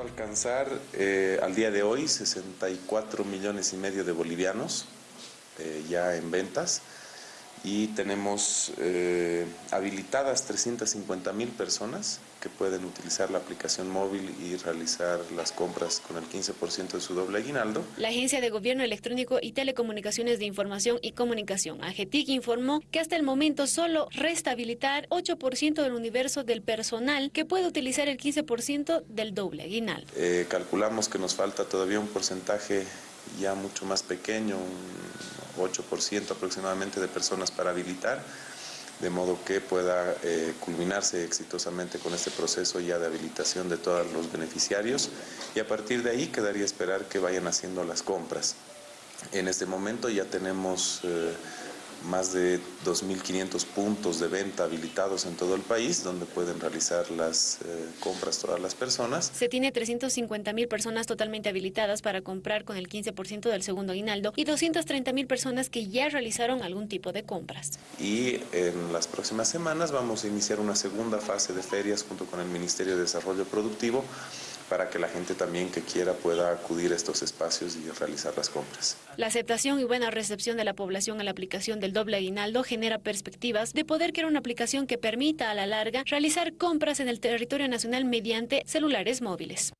alcanzar eh, al día de hoy 64 millones y medio de bolivianos eh, ya en ventas y tenemos eh, habilitadas 350 mil personas que pueden utilizar la aplicación móvil y realizar las compras con el 15% de su doble aguinaldo. La Agencia de Gobierno Electrónico y Telecomunicaciones de Información y Comunicación, AGETIC, informó que hasta el momento solo resta habilitar 8% del universo del personal que puede utilizar el 15% del doble aguinaldo. Eh, calculamos que nos falta todavía un porcentaje ya mucho más pequeño, un 8% aproximadamente de personas para habilitar, de modo que pueda eh, culminarse exitosamente con este proceso ya de habilitación de todos los beneficiarios y a partir de ahí quedaría esperar que vayan haciendo las compras. En este momento ya tenemos... Eh, más de 2.500 puntos de venta habilitados en todo el país donde pueden realizar las eh, compras todas las personas. Se tiene 350.000 personas totalmente habilitadas para comprar con el 15% del segundo aguinaldo y 230.000 personas que ya realizaron algún tipo de compras. Y en las próximas semanas vamos a iniciar una segunda fase de ferias junto con el Ministerio de Desarrollo Productivo para que la gente también que quiera pueda acudir a estos espacios y realizar las compras. La aceptación y buena recepción de la población a la aplicación del doble aguinaldo genera perspectivas de poder crear una aplicación que permita a la larga realizar compras en el territorio nacional mediante celulares móviles.